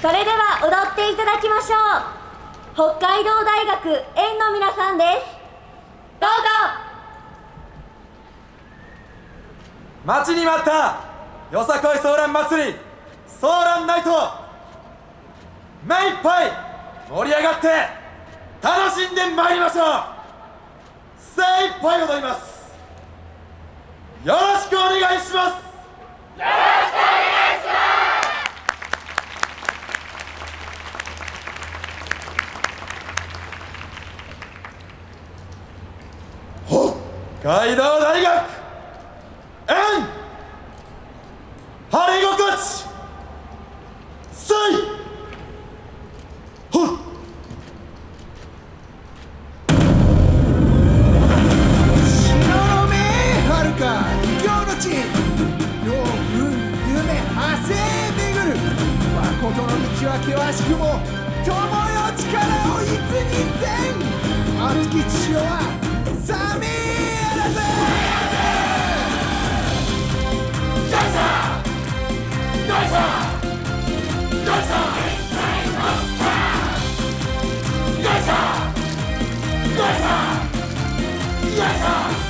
それでは踊っていただきましょう。北海道大学園の皆さんです。どうぞ。待ちに待ったよさこいソーラン祭り。ソーランナイト。目いっぱい盛り上がって楽しんでまいりましょう。精いっぱい踊ります。よろしくお願いします。よろしくお願いします北海道大学誠の道は険しくも友よ力をいつにせん!熱きし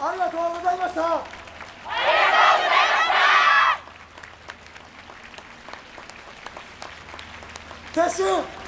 ありがとうございました。ありがとうございました。撤収